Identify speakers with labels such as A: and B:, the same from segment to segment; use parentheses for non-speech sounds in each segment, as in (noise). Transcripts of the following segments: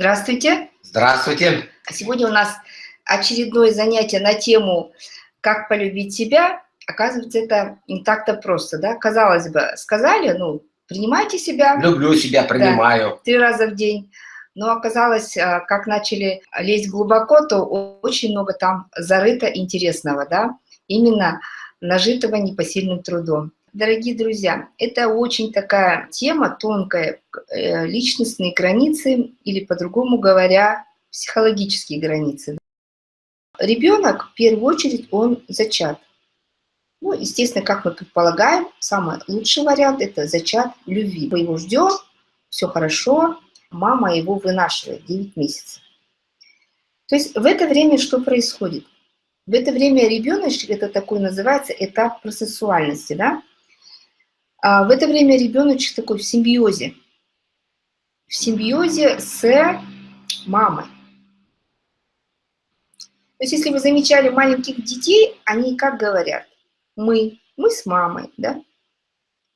A: Здравствуйте.
B: Здравствуйте.
A: Сегодня у нас очередное занятие на тему «Как полюбить себя». Оказывается, это не так-то просто, да? Казалось бы, сказали, ну, принимайте себя.
B: Люблю себя, принимаю.
A: Да, три раза в день. Но оказалось, а, как начали лезть глубоко, то очень много там зарыто интересного, да? Именно нажитого непосильным трудом. Дорогие друзья, это очень такая тема тонкая, э, личностные границы или, по-другому говоря, психологические границы. Ребенок, в первую очередь, он зачат. Ну, естественно, как мы предполагаем, самый лучший вариант – это зачат любви. Мы его ждем, все хорошо, мама его вынашивает 9 месяцев. То есть в это время что происходит? В это время ребеночек, это такой называется этап процессуальности, да? А в это время ребеночек такой в симбиозе. В симбиозе с мамой. То есть, если вы замечали маленьких детей, они как говорят? Мы, мы с мамой, да?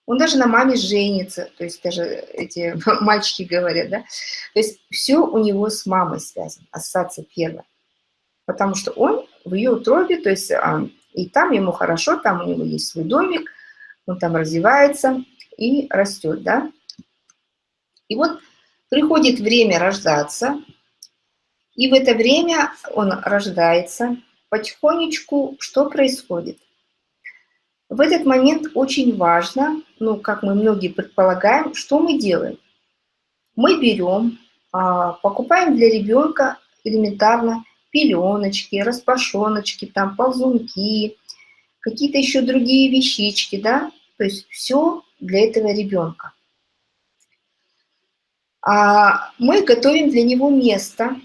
A: Он даже на маме женится, то есть даже эти (laughs) мальчики говорят, да? То есть все у него с мамой связано, ассоциация первая. Потому что он в ее утробе, то есть а, и там ему хорошо, там у него есть свой домик, он там развивается и растет, да. И вот приходит время рождаться, и в это время он рождается, потихонечку что происходит? В этот момент очень важно, ну, как мы многие предполагаем, что мы делаем? Мы берем, а, покупаем для ребенка элементарно пеленочки, распашоночки, там ползунки, какие-то еще другие вещички, да, то есть все для этого ребенка. А мы готовим для него место.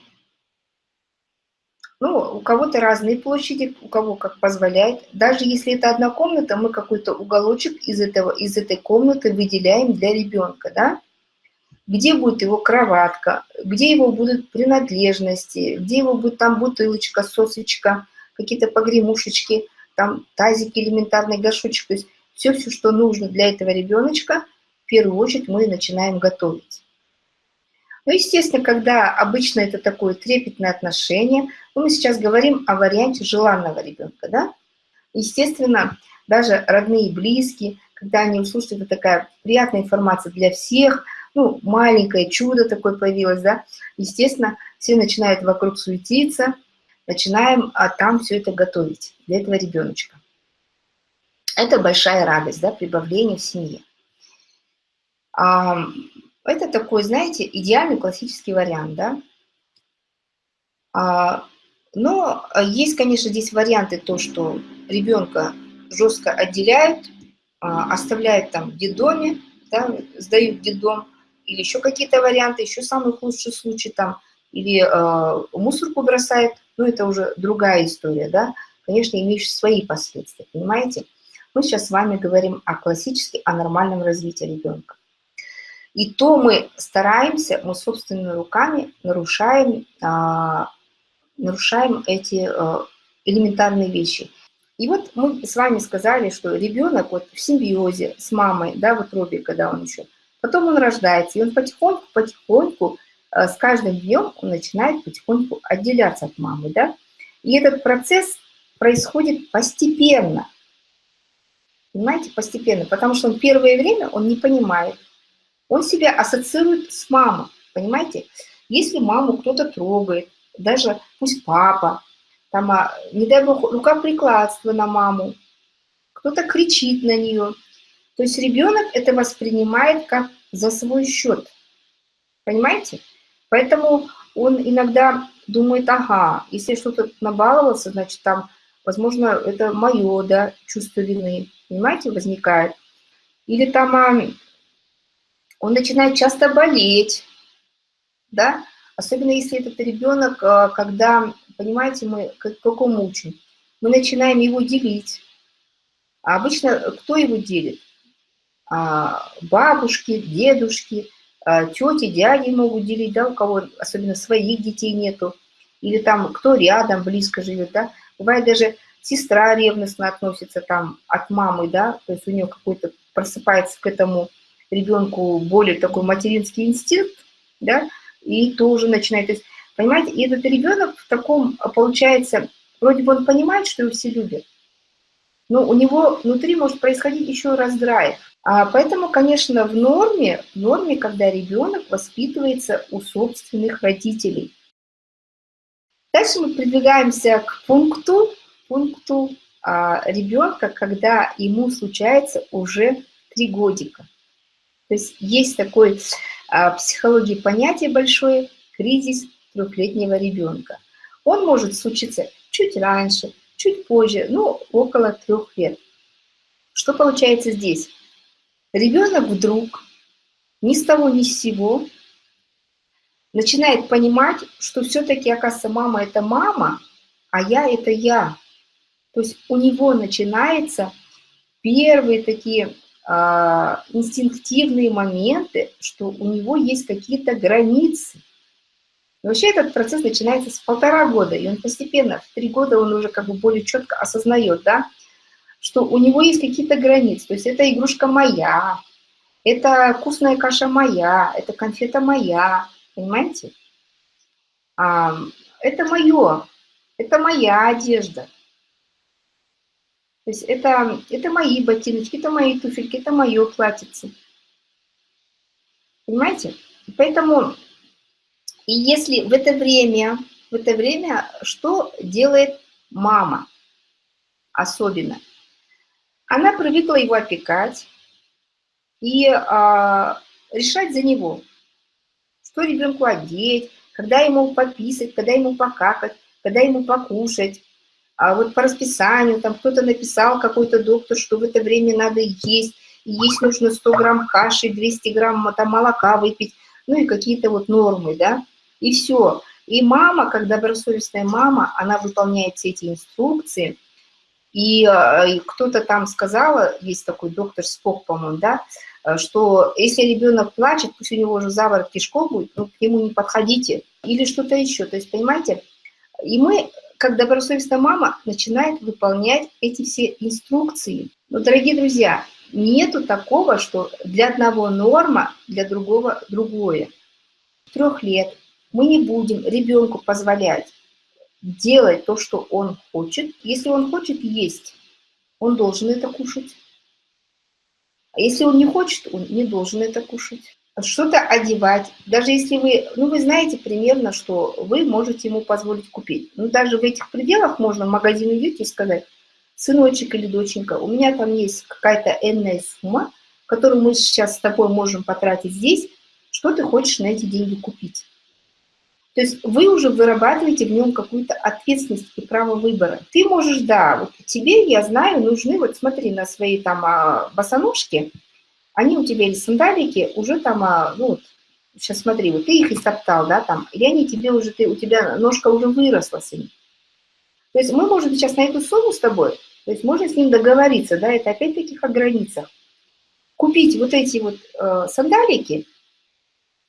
A: Ну, у кого-то разные площади, у кого как позволяет. Даже если это одна комната, мы какой-то уголочек из, этого, из этой комнаты выделяем для ребенка, да? Где будет его кроватка, где его будут принадлежности, где его будет там бутылочка, сосочка, какие-то погремушечки – там тазик элементарный, горшочек, то есть все-все, что нужно для этого ребеночка, в первую очередь мы начинаем готовить. Ну, естественно, когда обычно это такое трепетное отношение, ну, мы сейчас говорим о варианте желанного ребенка, да? Естественно, даже родные и близкие, когда они услышат, это такая приятная информация для всех, ну, маленькое чудо такое появилось, да, естественно, все начинают вокруг суетиться, начинаем а, там все это готовить для этого ребеночка. Это большая радость, да, прибавление в семье. А, это такой, знаете, идеальный классический вариант, да. А, но есть, конечно, здесь варианты, то, что ребенка жестко отделяют, а, оставляют там в детдоме, да, сдают в детдом, или еще какие-то варианты, еще самый худший случай там, или э, мусорку бросают, ну, это уже другая история, да, конечно, имеющая свои последствия, понимаете? Мы сейчас с вами говорим о классически, о нормальном развитии ребенка. И то мы стараемся, мы собственными руками нарушаем, а, нарушаем эти а, элементарные вещи. И вот мы с вами сказали, что ребенок вот в симбиозе с мамой, да, в утробе, когда он еще, потом он рождается, и он потихоньку, потихоньку Э, с каждым днем он начинает потихоньку отделяться от мамы, да? И этот процесс происходит постепенно. Понимаете, постепенно, потому что он первое время он не понимает. Он себя ассоциирует с мамой, понимаете? Если маму кто-то трогает, даже пусть папа, там, а, не дай бог, рукоприкладство на маму, кто-то кричит на нее. То есть ребенок это воспринимает как за свой счет. Понимаете? Поэтому он иногда думает, ага, если что-то набаловался, значит, там, возможно, это мое, да, чувство вины, понимаете, возникает. Или там а, он начинает часто болеть, да, особенно если этот ребенок, а, когда, понимаете, мы как, какому учим, мы начинаем его делить. А обычно кто его делит? А, бабушки, дедушки, тети, дяди могут делить, да, у кого особенно своих детей нету, или там кто рядом, близко живет, да. Бывает даже сестра ревностно относится там от мамы, да, то есть у нее какой-то просыпается к этому ребенку более такой материнский инстинкт, да, и тоже начинает. То есть, понимаете, и этот ребенок в таком, получается, вроде бы он понимает, что его все любят, но у него внутри может происходить еще раздрайв. А поэтому, конечно, в норме, в норме, когда ребенок воспитывается у собственных родителей. Дальше мы продвигаемся к пункту, пункту а, ребенка, когда ему случается уже три годика. То есть есть такой а, в психологии понятие большое кризис трехлетнего ребенка. Он может случиться чуть раньше, чуть позже, ну, около трех лет. Что получается здесь? Ребенок вдруг ни с того ни с сего начинает понимать, что все-таки, оказывается, мама – это мама, а я – это я. То есть у него начинаются первые такие э, инстинктивные моменты, что у него есть какие-то границы. И вообще этот процесс начинается с полтора года, и он постепенно, в три года он уже как бы более четко осознает, да, что у него есть какие-то границы. То есть это игрушка моя, это вкусная каша моя, это конфета моя, понимаете? А, это мое, это моя одежда. То есть это, это мои ботиночки, это мои туфельки, это мое платьице. Понимаете? Поэтому, и если в это время, в это время, что делает мама особенно? Она привыкла его опекать и а, решать за него, что ребенку одеть, когда ему пописать, когда ему покакать, когда ему покушать. А вот по расписанию, там кто-то написал, какой-то доктор, что в это время надо есть, и есть нужно 100 грамм каши, 200 грамм там, молока выпить, ну и какие-то вот нормы, да, и все. И мама, как добросовестная мама, она выполняет все эти инструкции – и, э, и кто-то там сказал, есть такой доктор Спок, по-моему, да, э, что если ребенок плачет, пусть у него уже заворот кишков будет, ну, к нему не подходите. Или что-то еще. То есть, понимаете, и мы, как добросовестная мама, начинает выполнять эти все инструкции. Но, дорогие друзья, нету такого, что для одного норма, для другого другое. Трех лет мы не будем ребенку позволять делать то, что он хочет. Если он хочет есть, он должен это кушать. А если он не хочет, он не должен это кушать. Что-то одевать. Даже если вы, ну вы знаете примерно, что вы можете ему позволить купить. Ну даже в этих пределах можно в магазин идти и сказать, сыночек или доченька, у меня там есть какая-то энная сумма, которую мы сейчас с тобой можем потратить здесь, что ты хочешь на эти деньги купить. То есть вы уже вырабатываете в нем какую-то ответственность и право выбора. Ты можешь, да, вот тебе, я знаю, нужны, вот смотри на свои там а, босоножки, они у тебя или сандалики уже там, а, ну вот, сейчас смотри, вот ты их истоптал, да, там, или они тебе уже, ты, у тебя ножка уже выросла с ними. То есть мы можем сейчас на эту сумму с тобой, то есть можно с ним договориться, да, это опять-таки о границах. Купить вот эти вот э, сандалики –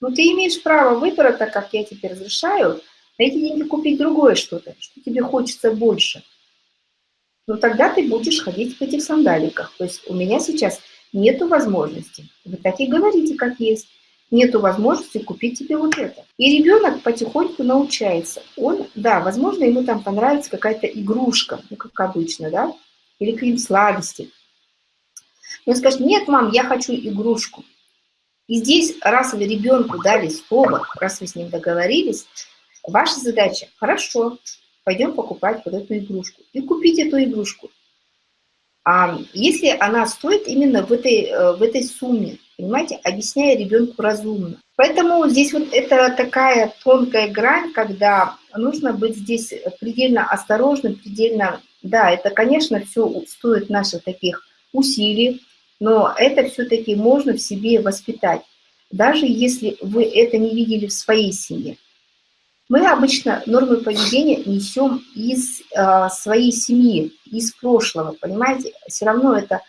A: но ты имеешь право выбора, так как я тебе разрешаю, на эти деньги купить другое что-то, что тебе хочется больше. Но тогда ты будешь ходить в этих сандаликах. То есть у меня сейчас нету возможности. Вы так и говорите, как есть. Нету возможности купить тебе вот это. И ребенок потихоньку научается. Он, да, возможно, ему там понравится какая-то игрушка, ну, как обычно, да, или какие-нибудь сладости. Он скажет, нет, мам, я хочу игрушку. И здесь, раз вы ребенку дали слово, раз вы с ним договорились, ваша задача, хорошо, пойдем покупать вот эту игрушку. И купить эту игрушку. А если она стоит именно в этой, э, в этой сумме, понимаете, объясняя ребенку разумно. Поэтому здесь вот это такая тонкая грань, когда нужно быть здесь предельно осторожным, предельно, да, это, конечно, все стоит наших таких усилий, но это все-таки можно в себе воспитать, даже если вы это не видели в своей семье. Мы обычно нормы поведения несем из э, своей семьи, из прошлого, понимаете? Все равно эта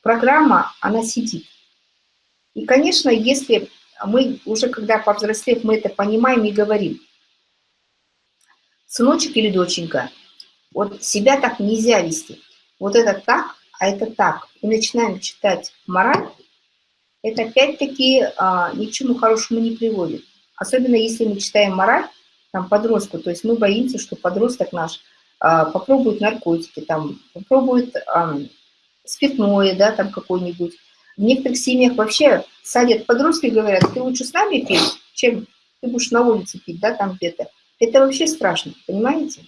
A: программа, она сидит. И, конечно, если мы уже, когда повзрослев, мы это понимаем и говорим, сыночек или доченька, вот себя так нельзя вести. Вот это так, а это так, и начинаем читать мораль, это опять-таки а, ни к чему хорошему не приводит. Особенно если мы читаем мораль, там, подростку, то есть мы боимся, что подросток наш а, попробует наркотики, там, попробует а, спиртное, да, там какой-нибудь. В некоторых семьях вообще садят подростки и говорят, ты лучше с нами пей, чем ты будешь на улице пить, да, там где-то. Это вообще страшно, понимаете?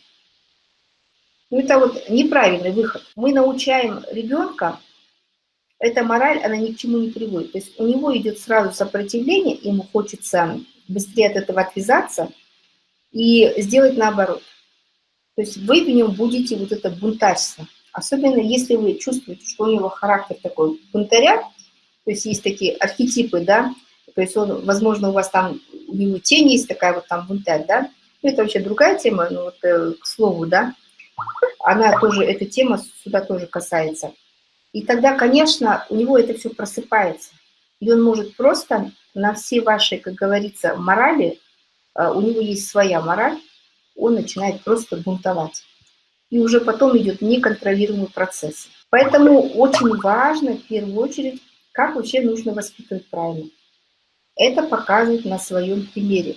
A: Ну, это вот неправильный выход. Мы научаем ребенка, эта мораль, она ни к чему не приводит. То есть у него идет сразу сопротивление, ему хочется быстрее от этого отвязаться и сделать наоборот. То есть вы в нем будете вот это бунтарство. Особенно если вы чувствуете, что у него характер такой бунтаря, то есть есть такие архетипы, да, то есть он, возможно, у вас там, у него тень есть такая вот там бунтарь, да, это вообще другая тема, но вот э, к слову, да, она тоже, эта тема сюда тоже касается. И тогда, конечно, у него это все просыпается. И он может просто на все ваши, как говорится, морали, э, у него есть своя мораль, он начинает просто бунтовать. И уже потом идет неконтролируемый процесс. Поэтому очень важно, в первую очередь, как вообще нужно воспитывать правильно. Это показывает на своем примере.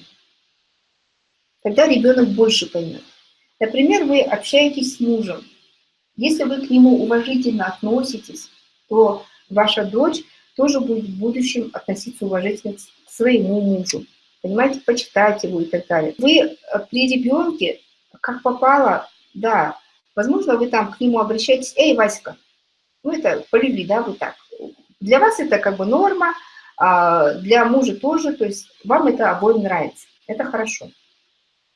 A: Тогда ребенок больше поймет. Например, вы общаетесь с мужем. Если вы к нему уважительно относитесь, то ваша дочь тоже будет в будущем относиться уважительно к своему мужу. Понимаете, почитать его и так далее. Вы э, при ребенке, как попало, да, возможно, вы там к нему обращаетесь, эй, Васька, ну это по любви, да, вы так. Для вас это как бы норма, а для мужа тоже, то есть вам это обоим нравится, это хорошо.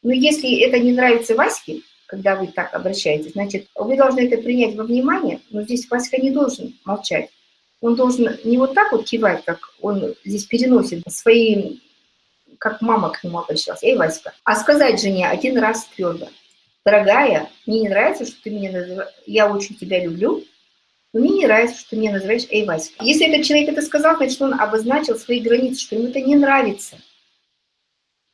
A: Но если это не нравится Ваське, когда вы так обращаетесь, значит, вы должны это принять во внимание, но здесь Васька не должен молчать. Он должен не вот так вот кивать, как он здесь переносит свои, как мама к нему обращалась, эй, Васька, а сказать жене один раз твердо, дорогая, мне не нравится, что ты меня называешь, я очень тебя люблю, но мне не нравится, что ты меня называешь эй, Васька. Если этот человек это сказал, значит, он обозначил свои границы, что ему это не нравится.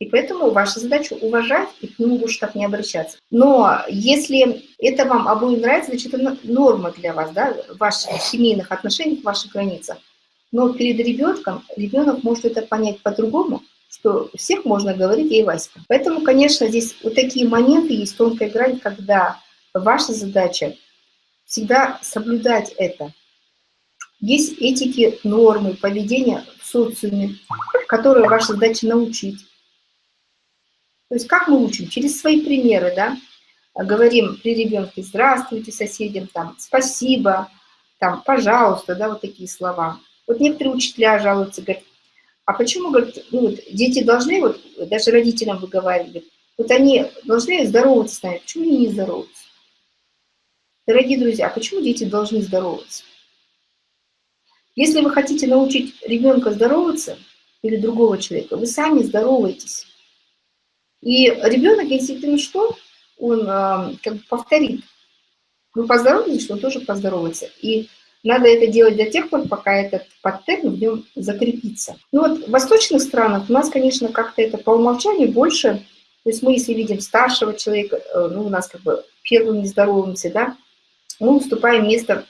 A: И поэтому ваша задача уважать и к нему больше так не обращаться. Но если это вам обоим нравится, значит, это норма для вас, да, в ваших семейных отношениях, в ваших границах. Но перед ребенком ребенок может это понять по-другому, что всех можно говорить ей Васька. Поэтому, конечно, здесь вот такие моменты есть, тонкая грань, когда ваша задача всегда соблюдать это. Есть этики, нормы, поведения в социуме, которые ваша задача научить. То есть как мы учим? Через свои примеры, да? Говорим при ребенке «здравствуйте» соседям, там «спасибо», там «пожалуйста», да, вот такие слова. Вот некоторые учителя жалуются, говорят, а почему, говорят, ну, вот, дети должны, вот даже родителям выговаривают, вот они должны здороваться с нами, почему они не здороваются? Дорогие друзья, а почему дети должны здороваться? Если вы хотите научить ребенка здороваться или другого человека, вы сами здороваетесь. И ребенок, если ты ну что, он э, как бы повторит. Вы поздоровались, что он тоже поздоровается. И надо это делать до тех пор, пока этот паттерн в нем закрепится. Ну вот в восточных странах у нас, конечно, как-то это по умолчанию больше, то есть мы, если видим старшего человека, э, ну у нас как бы первым не здороваемся, да, мы уступаем место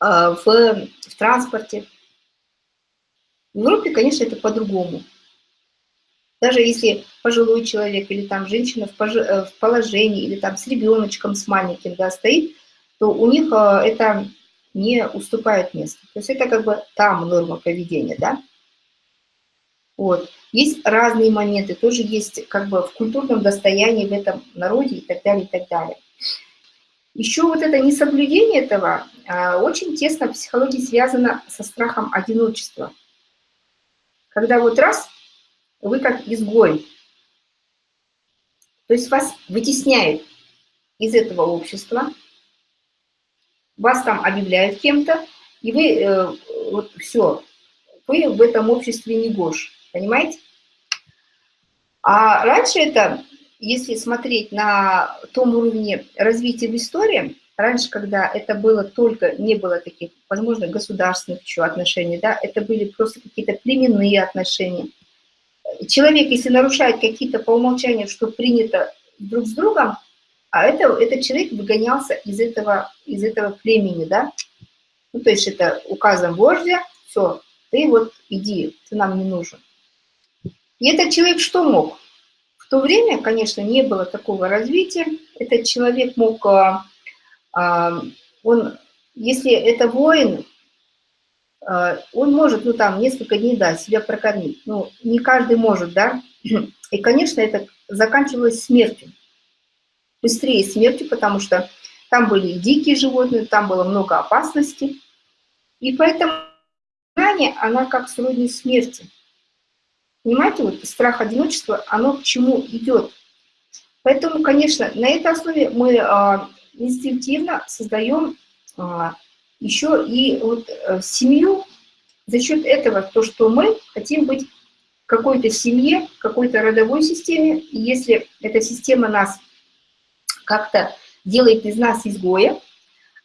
A: э, в, в транспорте. В Европе, конечно, это по-другому. Даже если пожилой человек или там женщина в, э, в положении, или там с ребеночком, с маленьким, да, стоит, то у них э, это не уступает место. То есть это как бы там норма поведения, да. Вот. Есть разные моменты, тоже есть как бы в культурном достоянии в этом народе и так далее, и так далее. Еще вот это несоблюдение этого а, очень тесно в психологии связано со страхом одиночества. Когда вот раз вы как изгой. То есть вас вытесняют из этого общества, вас там объявляют кем-то, и вы, э, вот все, вы в этом обществе не гош, понимаете? А раньше это, если смотреть на том уровне развития в истории, раньше, когда это было только, не было таких, возможно, государственных еще отношений, да, это были просто какие-то племенные отношения, человек, если нарушает какие-то по умолчанию, что принято друг с другом, а это, этот человек выгонялся из этого, из этого племени, да? Ну, то есть это указом вождя, все, ты вот иди, ты нам не нужен. И этот человек что мог? В то время, конечно, не было такого развития. Этот человек мог, а, а, он, если это воин, он может, ну там, несколько дней, да, себя прокормить. Ну, не каждый может, да. (clears throat) И, конечно, это заканчивалось смертью. Быстрее смертью, потому что там были дикие животные, там было много опасностей. И поэтому знание, она как сродни смерти. Понимаете, вот страх одиночества, оно к чему идет. Поэтому, конечно, на этой основе мы а, инстинктивно создаем а, еще и вот а, семью за счет этого, то, что мы хотим быть какой-то семье, какой-то родовой системе, и если эта система нас как-то делает из нас изгоя,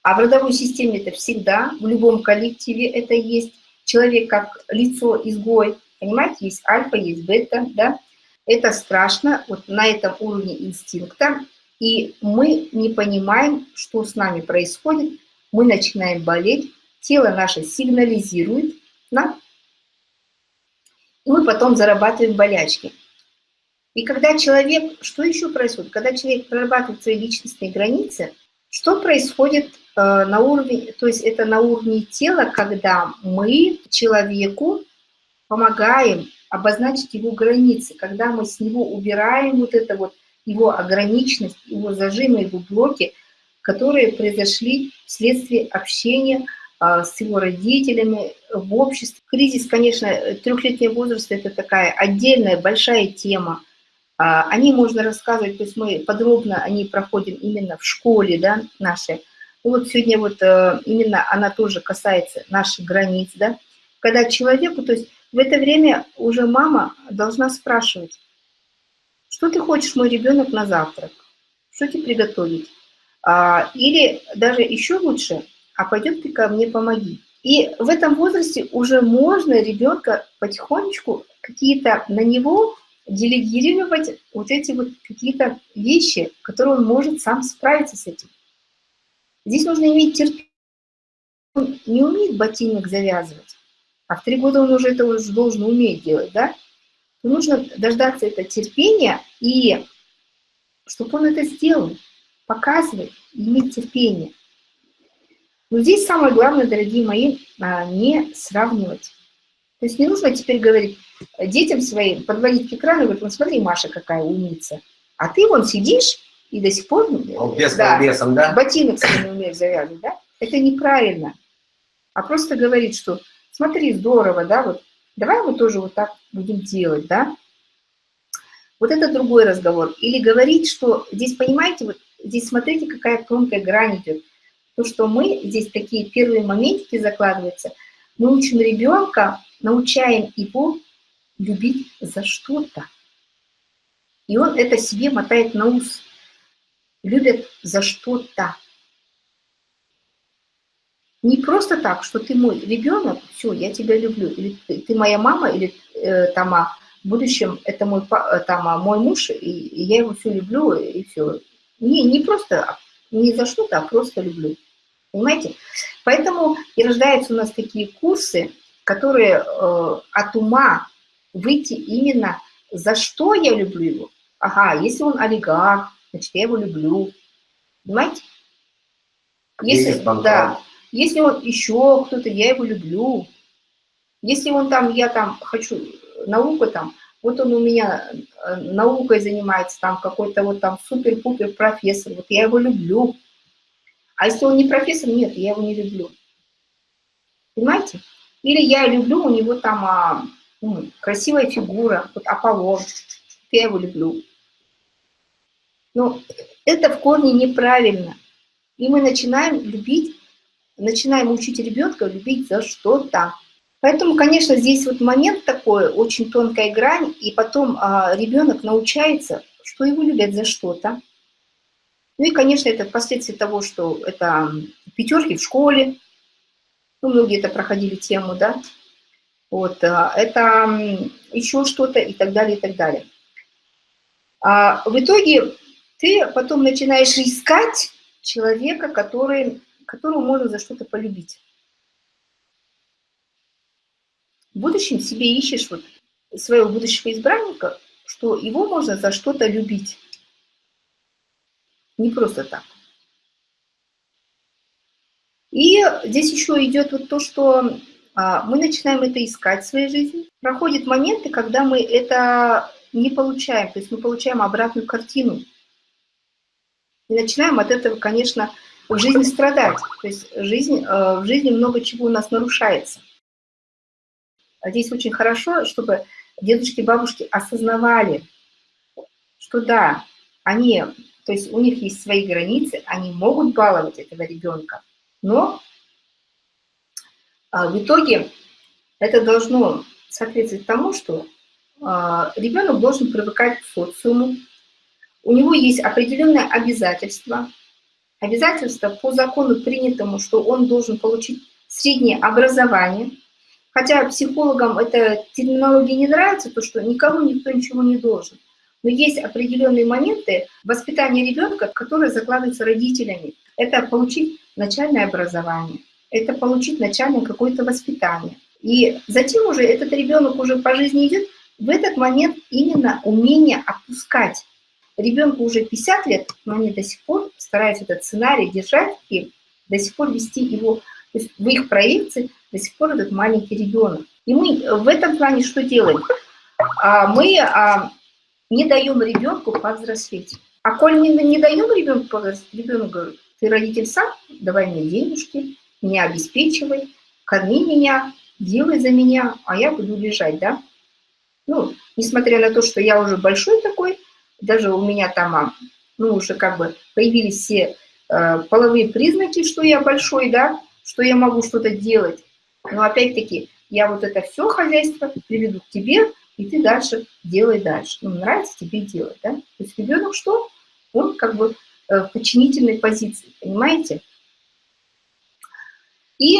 A: а в родовой системе это всегда, в любом коллективе это есть, человек как лицо изгой, Понимаете, есть альфа, есть бета, да? Это страшно, вот на этом уровне инстинкта, и мы не понимаем, что с нами происходит, мы начинаем болеть, тело наше сигнализирует нам, и мы потом зарабатываем болячки. И когда человек, что еще происходит? Когда человек прорабатывает свои личностные границы, что происходит э, на уровне, то есть это на уровне тела, когда мы человеку помогаем обозначить его границы, когда мы с него убираем вот это вот его ограниченность, его зажимы, его блоки, которые произошли вследствие общения а, с его родителями в обществе. Кризис, конечно, трехлетнего возраста – это такая отдельная большая тема. А, о ней можно рассказывать, то есть мы подробно они проходим именно в школе да, нашей. Вот сегодня вот э, именно она тоже касается наших границ, да, когда человеку, то есть в это время уже мама должна спрашивать, что ты хочешь, мой ребенок, на завтрак? Что тебе приготовить? А, или даже еще лучше, а пойдем ты ко мне помоги. И в этом возрасте уже можно ребенка потихонечку какие-то на него делегировать вот эти вот какие-то вещи, которые он может сам справиться с этим. Здесь нужно иметь терпение. Он не умеет ботинок завязывать а в три года он уже это уже должен уметь делать, да, нужно дождаться это терпения и чтобы он это сделал, показывать, иметь терпение. Но здесь самое главное, дорогие мои, а, не сравнивать. То есть не нужно теперь говорить детям своим, подводить к экрану и говорить, ну смотри, Маша какая умница, а ты вон сидишь и до сих пор...
B: Без да, весом, да?
A: Ботинок себе не умеешь завязывать, да? Это неправильно. А просто говорить, что смотри, здорово, да, вот, давай мы тоже вот так будем делать, да. Вот это другой разговор. Или говорить, что здесь, понимаете, вот здесь смотрите, какая тонкая грань идет. То, что мы, здесь такие первые моментики закладываются, мы учим ребенка, научаем его любить за что-то. И он это себе мотает на ус. Любят за что-то. Не просто так, что ты мой ребенок, все, я тебя люблю, или ты, моя мама, или э, там, а, в будущем это мой, э, там, а, мой муж, и, и я его все люблю, и все. Не, не просто, не за что-то, а просто люблю. Понимаете? Поэтому и рождаются у нас такие курсы, которые э, от ума выйти именно за что я люблю его. Ага, если он олигарх, значит, я его люблю. Понимаете? Если, да, если он еще кто-то, я его люблю. Если он там, я там хочу науку там, вот он у меня э, наукой занимается, там какой-то вот там супер-пупер профессор, вот я его люблю. А если он не профессор, нет, я его не люблю. Понимаете? Или я люблю, у него там а, ну, красивая фигура, вот Аполлон, я его люблю. Но это в корне неправильно. И мы начинаем любить начинаем учить ребенка любить за что-то. Поэтому, конечно, здесь вот момент такой, очень тонкая грань, и потом а, ребенок научается, что его любят за что-то. Ну и, конечно, это последствия того, что это пятерки в школе, ну, многие это проходили тему, да, вот, а, это еще что-то и так далее, и так далее. А в итоге ты потом начинаешь искать человека, который которую можно за что-то полюбить. В будущем себе ищешь вот своего будущего избранника, что его можно за что-то любить. Не просто так. И здесь еще идет вот то, что а, мы начинаем это искать в своей жизни. Проходят моменты, когда мы это не получаем, то есть мы получаем обратную картину. И начинаем от этого, конечно, в жизни страдать. То есть жизнь, э, в жизни много чего у нас нарушается. Здесь очень хорошо, чтобы дедушки, бабушки осознавали, что да, они, то есть у них есть свои границы, они могут баловать этого ребенка, но а, в итоге это должно соответствовать тому, что а, ребенок должен привыкать к социуму, у него есть определенные обязательства, обязательства по закону принятому, что он должен получить среднее образование, хотя психологам эта терминология не нравится, то что никому никто ничего не должен. Но есть определенные моменты воспитания ребенка, которые закладываются родителями. Это получить начальное образование, это получить начальное какое-то воспитание. И затем уже этот ребенок уже по жизни идет, в этот момент именно умение отпускать. Ребенку уже 50 лет, но они до сих пор стараются этот сценарий держать и до сих пор вести его, то есть в их проекции до сих пор этот маленький ребенок. И мы в этом плане что делаем? А, мы а, не даем ребенку повзрослеть. А коль мы не даем ребенку повзрослеть, ребенок говорит, ты родитель сам, давай мне денежки, меня обеспечивай, корми меня, делай за меня, а я буду лежать, да? Ну, несмотря на то, что я уже большой такой, даже у меня там, а, ну, уже как бы появились все э, половые признаки, что я большой, да, что я могу что-то делать. Но опять-таки, я вот это все хозяйство приведу к тебе, и ты дальше делай дальше. Ну, нравится тебе делать, да? То есть ребенок что? Он как бы э, в подчинительной позиции, понимаете? И,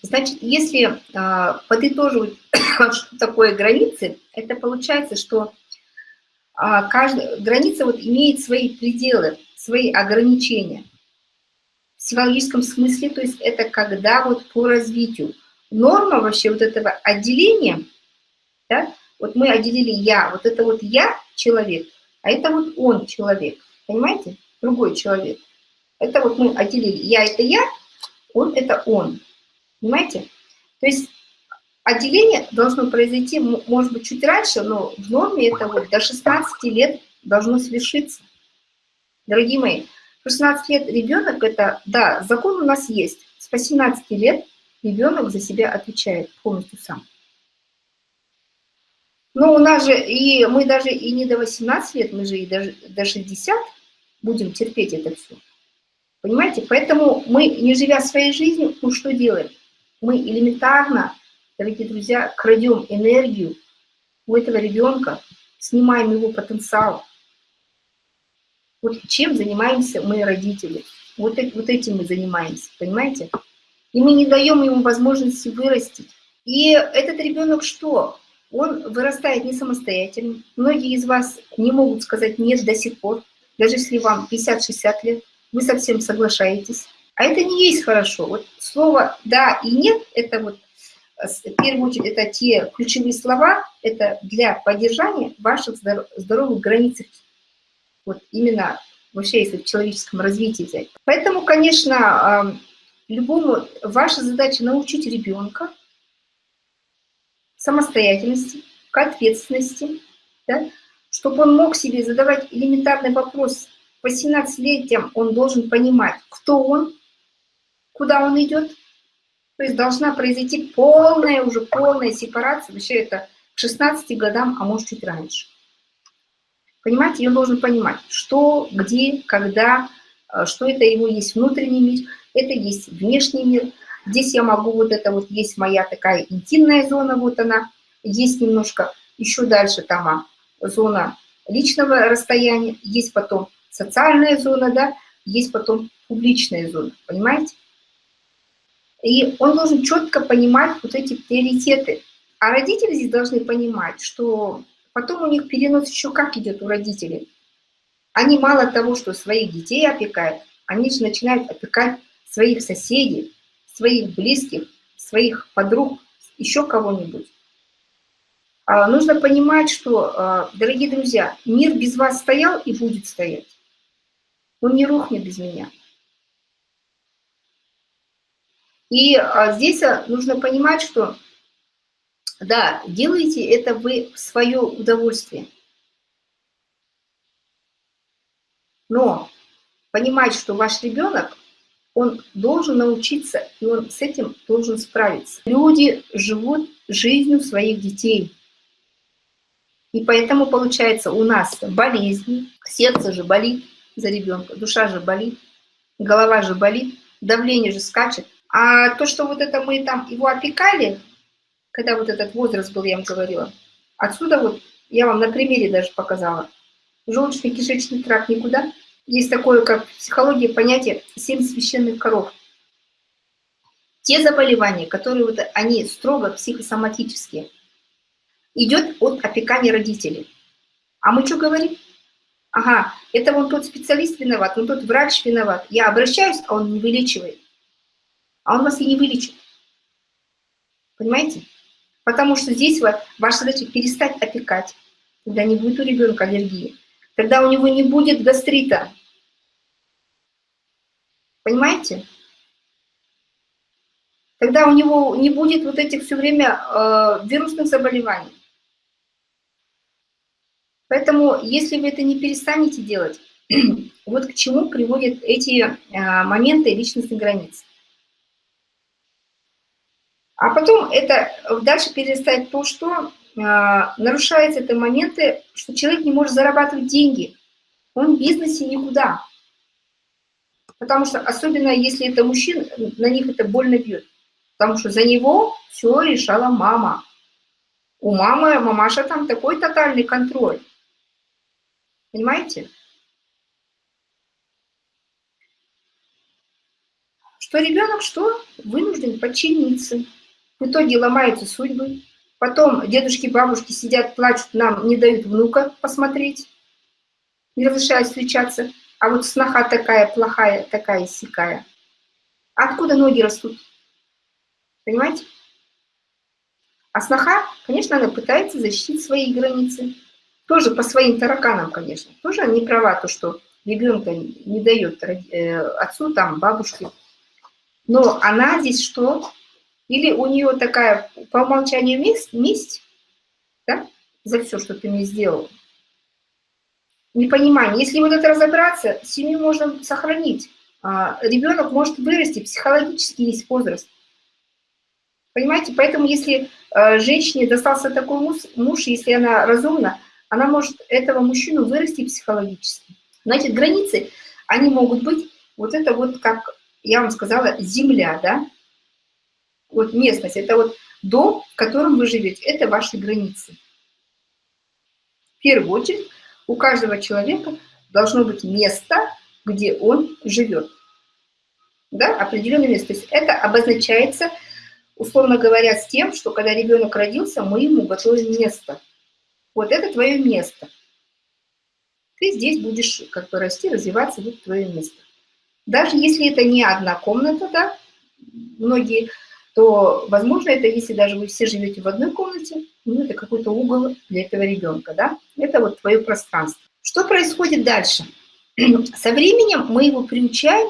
A: значит, если а, подытоживать, (coughs) что такое границы, это получается, что а, каждая граница вот имеет свои пределы, свои ограничения. В смысле, то есть это когда вот по развитию. Норма вообще вот этого отделения, да, вот мы отделили я, вот это вот я человек, а это вот он человек, понимаете, другой человек. Это вот мы отделили я это я, он – это он. Понимаете? То есть отделение должно произойти, может быть, чуть раньше, но в норме это вот до 16 лет должно свершиться. Дорогие мои, 16 лет ребенок – это, да, закон у нас есть. С 18 лет ребенок за себя отвечает полностью сам. Но у нас же, и мы даже и не до 18 лет, мы же и даже до 60 будем терпеть это все. Понимаете? Поэтому мы, не живя своей жизнью, ну что делаем? Мы элементарно, дорогие друзья, крадем энергию у этого ребенка, снимаем его потенциал. Вот чем занимаемся мы, родители. Вот, вот этим мы занимаемся, понимаете? И мы не даем ему возможности вырастить. И этот ребенок что? Он вырастает не самостоятельно. Многие из вас не могут сказать «нет» до сих пор, даже если вам 50-60 лет вы совсем соглашаетесь. А это не есть хорошо. Вот слово «да» и «нет» – это вот э, в первую очередь это те ключевые слова, это для поддержания ваших здоровых границ. Вот именно вообще, если в человеческом развитии взять. Поэтому, конечно, любому ваша задача научить ребенка самостоятельности, к ответственности, да, чтобы он мог себе задавать элементарный вопрос – по 17-летиям он должен понимать, кто он, куда он идет. То есть должна произойти полная, уже полная сепарация. Вообще это к 16 годам, а может чуть раньше. Понимаете, он должен понимать, что, где, когда, э, что это его есть внутренний мир, это есть внешний мир. Здесь я могу, вот это вот есть моя такая интимная зона, вот она, есть немножко еще дальше там а, зона личного расстояния, есть потом социальная зона, да, есть потом публичная зона, понимаете? И он должен четко понимать вот эти приоритеты. А родители здесь должны понимать, что потом у них перенос еще как идет у родителей. Они мало того, что своих детей опекают, они же начинают опекать своих соседей, своих близких, своих подруг, еще кого-нибудь. А, нужно понимать, что, а, дорогие друзья, мир без вас стоял и будет стоять. Он не рухнет без меня. И а, здесь нужно понимать, что, да, делайте это вы в свое удовольствие. Но понимать, что ваш ребенок, он должен научиться, и он с этим должен справиться. Люди живут жизнью своих детей. И поэтому получается у нас болезни, сердце же болит за ребенка, душа же болит, голова же болит, давление же скачет. А то, что вот это мы там его опекали, когда вот этот возраст был, я вам говорила, отсюда вот, я вам на примере даже показала, желудочно-кишечный тракт никуда. Есть такое, как в психологии, понятие «семь священных коров». Те заболевания, которые вот они строго психосоматические – идет от опекания родителей. А мы что говорим? Ага, это вон тот специалист виноват, вон тот врач виноват. Я обращаюсь, а он не вылечивает. А он вас и не вылечит. Понимаете? Потому что здесь ваша задача перестать опекать. Тогда не будет у ребенка аллергии. Тогда у него не будет гастрита. Понимаете? Тогда у него не будет вот этих все время э, вирусных заболеваний. Поэтому, если вы это не перестанете делать, (clears throat) вот к чему приводят эти а, моменты личностных границ. А потом это дальше перестать то, что а, нарушается это моменты, что человек не может зарабатывать деньги. Он в бизнесе никуда. Потому что, особенно если это мужчина, на них это больно бьет. Потому что за него все решала мама. У мамы, мамаша там такой тотальный контроль. Понимаете? Что ребенок что? Вынужден подчиниться. В итоге ломаются судьбы. Потом дедушки, бабушки сидят, плачут, нам не дают внука посмотреть. Не разрешают встречаться. А вот сноха такая плохая, такая сякая. Откуда ноги растут? Понимаете? А сноха, конечно, она пытается защитить свои границы. Тоже по своим тараканам, конечно. Тоже не права, то, что ребенка не дает э, отцу, там, бабушке. Но она здесь что? Или у нее такая по умолчанию месть, месть да, за все, что ты мне сделал. Непонимание. Если вот это разобраться, семью можно сохранить. А, ребенок может вырасти, психологически есть возраст. Понимаете? Поэтому если э, женщине достался такой муж, муж, если она разумна, она может этого мужчину вырасти психологически. Значит, границы, они могут быть, вот это вот, как я вам сказала, земля, да, вот местность, это вот дом, в котором вы живете, это ваши границы. В первую очередь, у каждого человека должно быть место, где он живет. Да, определенное место. То есть это обозначается, условно говоря, с тем, что когда ребенок родился, мы ему готовим место – вот это твое место. Ты здесь будешь как бы расти, развиваться, вот твое место. Даже если это не одна комната, да, многие, то, возможно, это если даже вы все живете в одной комнате, ну, это какой-то угол для этого ребенка, да, это вот твое пространство. Что происходит дальше? (clears throat) Со временем мы его приучаем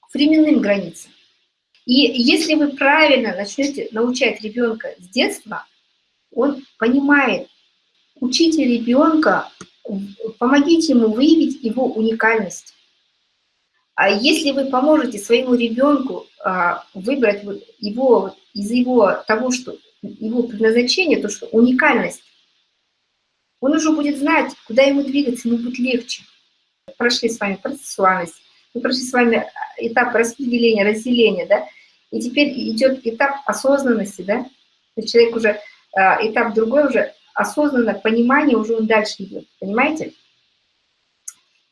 A: к временным границам. И если вы правильно начнете научать ребенка с детства, он понимает, Учите ребенка, помогите ему выявить его уникальность. А если вы поможете своему ребенку а, выбрать его из его того, что его предназначение, то, что уникальность, он уже будет знать, куда ему двигаться, ему будет легче. Прошли с вами процессуальность, мы прошли с вами этап распределения, разделения, да, и теперь идет этап осознанности, да, то есть человек уже, а, этап другой уже осознанно понимание уже он дальше идет, понимаете?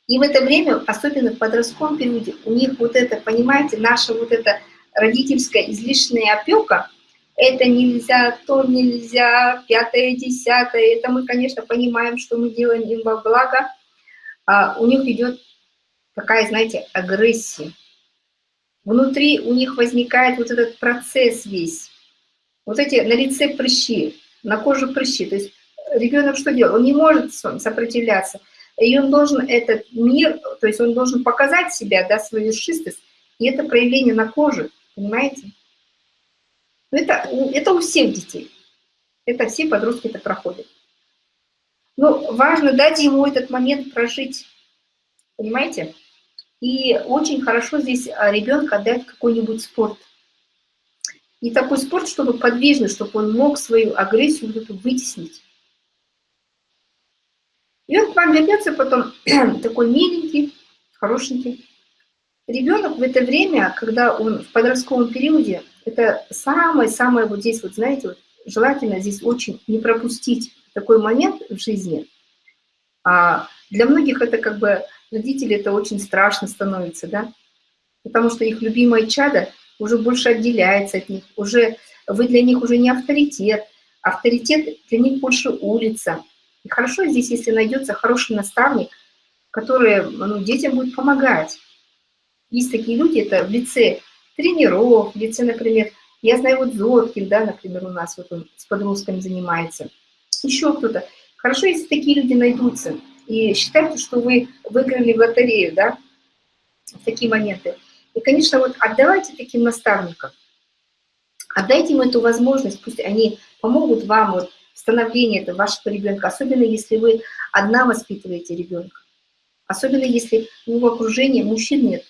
A: И в это время, особенно в подростковом периоде, у них вот это, понимаете, наша вот эта родительская излишняя опека, это нельзя, то нельзя, пятое, десятое, это мы, конечно, понимаем, что мы делаем им во благо, а у них идет такая, знаете, агрессия. Внутри у них возникает вот этот процесс весь, вот эти на лице прыщи, на коже прыщи. То есть ребенок что делает? Он не может сопротивляться. И он должен этот мир, то есть он должен показать себя, да, свою шистость. И это проявление на коже, понимаете? Это, это у всех детей. Это все подростки это проходят. Но важно дать ему этот момент прожить, понимаете? И очень хорошо здесь а, ребенка дать какой-нибудь спорт. И такой спорт, чтобы подвижный, чтобы он мог свою агрессию вытеснить. И он к вам вернется потом (clears throat) такой миленький, хорошенький. Ребенок в это время, когда он в подростковом периоде, это самое-самое вот здесь, вот знаете, вот, желательно здесь очень не пропустить такой момент в жизни. А для многих это как бы, родители это очень страшно становится, да, потому что их любимое чадо уже больше отделяется от них, уже вы для них уже не авторитет, авторитет для них больше улица, и хорошо здесь, если найдется хороший наставник, который ну, детям будет помогать. Есть такие люди, это в лице тренеров, в лице, например, я знаю вот Зоткин, да, например, у нас вот он с подростками занимается, еще кто-то. Хорошо, если такие люди найдутся. И считайте, что вы выиграли в лотерею, да, в такие моменты. И, конечно, вот отдавайте таким наставникам. Отдайте им эту возможность, пусть они помогут вам вот становление это вашего ребенка, особенно если вы одна воспитываете ребенка, особенно если в окружении мужчин нет,